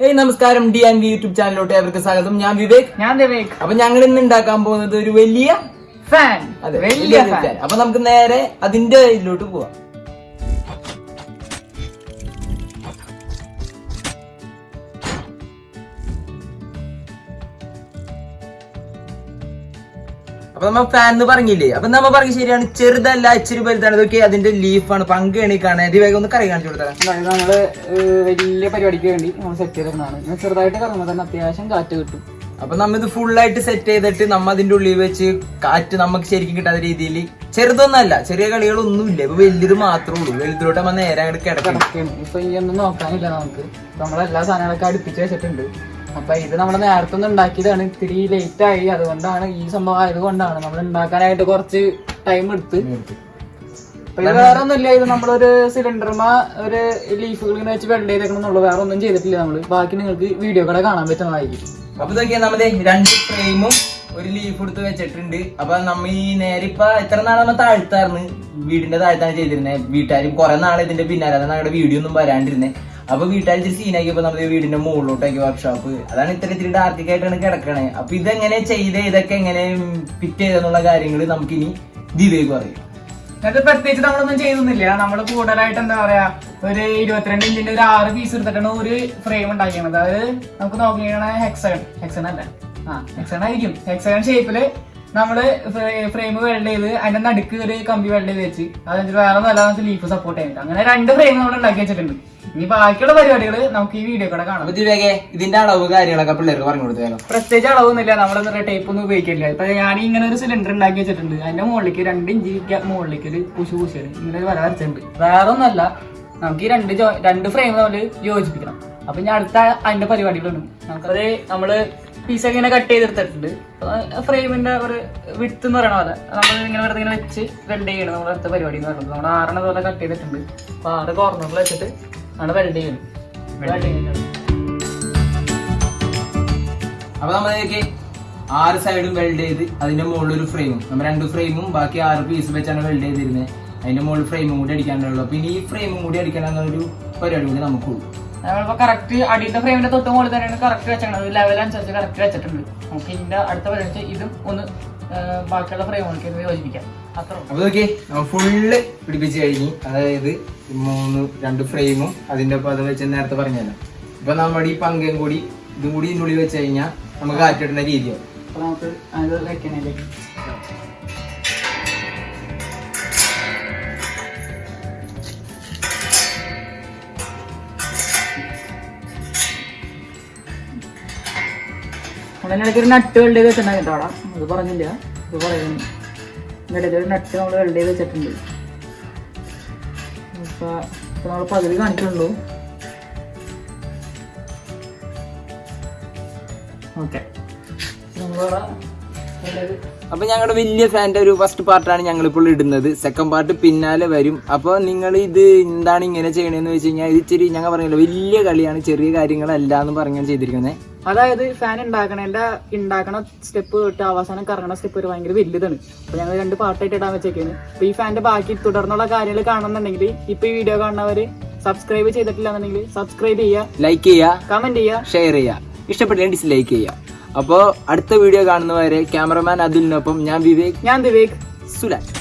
ഏയ് നമസ്കാരം. D and V YouTube ചാനലിലോട്ട് അവർക്ക് സ്വാഗതം. ഞാൻ വിവേക്. ഞാൻ വിവേക് അപ്പൊ ഞങ്ങൾ ഇന്ന് ഉണ്ടാക്കാൻ പോകുന്നത് ഒരു വലിയ ഫാൻ. അതെ വലിയ ഫാൻ. അപ്പൊ നമുക്ക് നേരെ അതിന്റെ ഇതിലോട്ട് പോവാം. അപ്പൊ നമ്മൾ ഫാൻ എന്ന് പറഞ്ഞില്ലേ? അപ്പൊ നമ്മൾ പറഞ്ഞ ശരിയാണ് ചെറുതല്ല ഇച്ചിരി വലുതാണ്. ഇതൊക്കെ അതിന്റെ ലീഫാണ് പങ്ക് എണീക്കാണ് ഇത് വേഗം ഒന്ന് കറി കാണിച്ചു കൊടുത്തരാം. അതായത് നമ്മൾ വലിയ പരിപാടിക്ക് വേണ്ടി നമ്മൾ സെറ്റ് ചെയ്തിരുന്നതാണ് ഇങ്ങനെ ചെറുതായിട്ട് കറങ്ങുമ്പോൾ തന്നെ അത്യാവശ്യം കാറ്റ് കിട്ടും. അപ്പൊ നമ്മ ഇത് ഫുൾ ആയിട്ട് സെറ്റ് ചെയ്തിട്ട് നമ്മ അതിന്റെ ഉള്ളിൽ വെച്ച് കാറ്റ് നമുക്ക് ശരിക്കും കിട്ടാത്ത രീതിയിൽ ചെറുതൊന്നല്ല ചെറിയ കളികളൊന്നുമില്ല. ഇപ്പൊ വലുത് മാത്രമേ ഉള്ളൂ. വലുതിലോട്ട് നമ്മൾ നേരെ അങ്ങോട്ട് കിടക്കണം. ഇപ്പൊ ഈ ഒന്നും നോക്കാനില്ല നമുക്ക്. നമ്മളെല്ലാ സാധനങ്ങളൊക്കെ അടുപ്പിച്ച് വെച്ചിട്ടുണ്ട്. അപ്പൊ ഇത് നമ്മൾ നേരത്തെ ഒന്ന് ഉണ്ടാക്കിയതാണ്. ഇത്തിരി ലേറ്റ് ആയി. അതുകൊണ്ടാണ് ഈ സംഭവം ആയതുകൊണ്ടാണ് നമ്മൾ ഉണ്ടാക്കാനായിട്ട് കുറച്ച് ടൈം എടുത്ത്. വേറെ ഒന്നും വേറെ ഒന്നുമില്ല. ഇത് നമ്മളൊരു സിലിണ്ടർമാ ഒരു ലീഫുകൾ ഇങ്ങനെ വെച്ച് വെള്ളം ചെയ്തേക്കണമെന്നുള്ളൂ വേറെ ഒന്നും ചെയ്തിട്ടില്ല നമ്മൾ ബാക്കി നിങ്ങൾക്ക് വീഡിയോ കൂടെ കാണാൻ പറ്റുന്നതായിരിക്കും. അപ്പൊ ഇതൊക്കെയാ നമ്മുടെ രണ്ട് ഫ്രെയിമും ഒരു ലീഫ് എടുത്ത് വെച്ചിട്ടുണ്ട്. അപ്പൊ നമ്മ ഈ നേരെ ഇപ്പൊ എത്ര നാളെ നമ്മ താഴ്ത്തായിരുന്നു വീടിന്റെ താഴ്ത്താണ് ചെയ്തിരുന്നേ. വീട്ടുകാരും കുറെ നാളെ ഇതിന്റെ പിന്നാലെ അതാണ് ഞങ്ങളുടെ വീഡിയോ ഒന്നും വരാണ്ടിരുന്നത് അപ്പൊ വീട്ടുകാർ ഇച്ചിരി സീനാക്കിയപ്പോ നമ്മുടെ വീടിന്റെ മുകളിലോട്ടാക്കി വർക്ക്ഷോപ്പ് അതാണ് ഇത്ര ഇത്തിരി ഡാർട്ടിക്കായിട്ടാണ് കിടക്കണേ. അപ്പൊ ഇതെങ്ങനെ ചെയ്ത് ഇതൊക്കെ എങ്ങനെ ഫിറ്റ് ചെയ്തെന്നുള്ള കാര്യങ്ങൾ നമുക്ക് ഇനി ദിവേക്ക് പറയും. അത് പ്രത്യേകിച്ച് നമ്മളൊന്നും ചെയ്തൊന്നുമില്ല നമ്മൾ കൂടുതലായിട്ട് എന്താ പറയാ ഒരു ഇരുപത്തിരണ്ട് ഇഞ്ചിന്റെ ഒരു ആറ് പീസ് എടുത്തിട്ടാണ് ഒരു ഫ്രെയിം ഉണ്ടാക്കിയത് അതായത് നമുക്ക് നോക്കിയാണ് ഹെക്സൺ ഹെക്സൺ അല്ല? ആ ഹെക്സൺ ആയിരിക്കും. ഹെക്സൺ ഷേപ്പിൽ നമ്മൾ ഫ്രെയിം വെൽഡ് ചെയ്ത് അതിന്റെ നടുക്ക് ഒരു കമ്പി വെൽഡ് ചെയ്ത് വെച്ച് അതെന്നിട്ട് വേറെ നല്ല ലീഫ് സപ്പോർട്ട് ചെയ്യുന്നുണ്ട് അങ്ങനെ രണ്ട് ഫ്രെയിം നമ്മൾ ഉണ്ടാക്കി വെച്ചിട്ടുണ്ട്. ഇനി ബാക്കിയുള്ള പരിപാടികൾ നമുക്ക് ഈ വീഡിയോ കൂടെ കാണാം. ദിവേകെ ഇതിന്റെ അളവ് കാര്യങ്ങളൊക്കെ പിള്ളേർക്ക് പറഞ്ഞു കൊടുത്തേക്കാം പ്രത്യേകിച്ച് അളവൊന്നുമില്ല. നമ്മളെന്താ ടേപ്പ് ഒന്നും ഉപയോഗിക്കില്ല. ഇപ്പൊ ഞാൻ ഇങ്ങനെ ഒരു സിലിണ്ടർ ഉണ്ടാക്കി വെച്ചിട്ടുണ്ട്. അതിന്റെ മുകളിലേക്ക് രണ്ട് ഇഞ്ചി മുകളിലേക്ക് ഒരു കുശു കുശു ഇങ്ങനെ വര വരച്ചിട്ടുണ്ട്. വേറെ ഒന്നല്ല നമുക്ക് ഈ രണ്ട് രണ്ട് ഫ്രെയിം തമ്മിൽ യോജിപ്പിക്കണം. അപ്പൊ ഞാൻ അടുത്ത അതിന്റെ പരിപാടികളുണ്ട്. നമുക്കത് നമ്മൾ പീസ് ഇങ്ങനെ കട്ട് ചെയ്തെടുത്തിട്ടുണ്ട്. ഫ്രെയിമിന്റെ ഒരു വിത്ത് എന്ന് പറയണ പോലെ നമ്മൾ ഇങ്ങനെ വെറുതെ ഇങ്ങനെ വെച്ച് വെൽഡ് ചെയ്യണം. നമ്മുടെ അടുത്ത പരിപാടി എന്ന് പറയുന്നത്. നമ്മൾ ആറെണ്ണം പോലെ കട്ട് ചെയ്തിട്ടുണ്ട്. അപ്പൊ ആറ് കോർണറിൽ വെച്ചിട്ട് ആണ് ചെയ്യുന്നത് അപ്പൊ നമ്മളേക്ക് ആറ് സൈഡും വെൽഡ് ചെയ്ത് അതിന്റെ മുകളിൽ ഒരു ഫ്രെയിമും നമ്മൾ രണ്ട് ഫ്രെയിമും ബാക്കി ആറ് പീസ് വെച്ചാണ് വെൽഡ് ചെയ്തിരുന്നത് അതിന്റെ മുകളിൽ ഫ്രെയിമും കൂടി അടിക്കാനുള്ളൂ. പിന്നെ ഈ ഫ്രെയിമും കൂടി അടിക്കാനൊരു പരിപാടി കൂടി നമുക്കുള്ളൂ. നമ്മളിപ്പോ കറക്റ്റ് അടിയുടെ ഫ്രെയിമിന്റെ തൊട്ട് മുകളിൽ തന്നെയാണ് കറക്റ്റ് വെച്ചത് ലെവൽ അനുസരിച്ച് കറക്റ്റ് വെച്ചിട്ടുണ്ട്. നമുക്ക് ഇതിന്റെ അടുത്ത പരിപാടി ഇതും ഒന്ന് ബാക്കിയുള്ള ഫ്രെയിമുകൾക്ക് യോജിപ്പിക്കാം. അപ്പൊ നോക്കി ഫുള്ള് പിടിപ്പിച്ച് കഴിഞ്ഞ് അതായത് മൂന്ന് രണ്ട് ഫ്രെയിമും അതിന്റെ ഒപ്പം അത് വെച്ച് നേരത്തെ പറഞ്ഞല്ലോ. ഇപ്പൊ നമ്മുടെ ഈ പങ്കും കൂടി ഇതും കൂടി ഇതിനുള്ളിൽ വെച്ച് കഴിഞ്ഞാൽ നമുക്ക് കാറ്റിടുന്ന രീതിയാവും നമുക്ക് അത് വെക്കണേലേക്ക് അതിനിടയ്ക്ക് ഒരു നട്ട് വെച്ചിട്ടുണ്ടാകും കേട്ടോ അത് പറഞ്ഞില്ല. ഇത് പറയുന്നു. ഇതിനിടയ്ക്ക് ഒരു നട്ട് നമ്മൾ വെൽഡ് ചെയ്ത് വെച്ചിട്ടുണ്ട്. അപ്പൊ നമ്മൾ പകുതി കാണിക്കുള്ളൂ ഓക്കെ നമ്മളിവിടെ അപ്പൊ ഞങ്ങളുടെ വലിയ ഫാന്റെ ഒരു ഫസ്റ്റ് പാർട്ടാണ് ഞങ്ങൾ ഇപ്പോൾ ഇടുന്നത്. സെക്കൻഡ് പാർട്ട് പിന്നാലെ വരും. അപ്പോൾ നിങ്ങൾ ഇത് എന്താണ് ഇങ്ങനെ ചെയ്യണേന്ന് വെച്ച് കഴിഞ്ഞാൽ ഇത് ഇച്ചിരി ഞങ്ങൾ പറഞ്ഞല്ലോ വലിയ കളിയാണ് ചെറിയ കാര്യങ്ങളല്ല എന്ന് പറഞ്ഞാണ് ചെയ്തിരിക്കുന്നത് അതായത് ഫാൻ ഉണ്ടാക്കണേന്റെ ഉണ്ടാക്കണ സ്റ്റെപ്പ് തൊട്ട് അവസാനം കറങ്ങണ സ്റ്റെപ്പ് ഒരു ഭയങ്കര വലുതാണ്. അപ്പൊ ഞങ്ങൾ രണ്ട് പാർട്ടായിട്ട് ഇടാൻ വെച്ചേക്കാണ്. അപ്പൊ ഈ ഫാന്റെ ബാക്കി തുടർന്നുള്ള കാര്യങ്ങൾ കാണുന്നുണ്ടെങ്കിൽ ഇപ്പൊ ഈ വീഡിയോ കാണുന്നവര് സബ്സ്ക്രൈബ് ചെയ്തിട്ടില്ല എന്നുണ്ടെങ്കിൽ സബ്സ്ക്രൈബ് ചെയ്യുക ലൈക്ക് ചെയ്യുക കമന്റ് ചെയ്യുക ഷെയർ ചെയ്യുക ഇഷ്ടപ്പെട്ടില്ലെങ്കിൽ ഡിസ്ലൈക്ക് ചെയ്യുക അപ്പോൾ അടുത്ത വീഡിയോ കാണുന്നവരെ ക്യാമറമാൻ അതിലിനൊപ്പം ഞാൻ വിവേക് ഞാൻ വിവേക് സുലാൻ.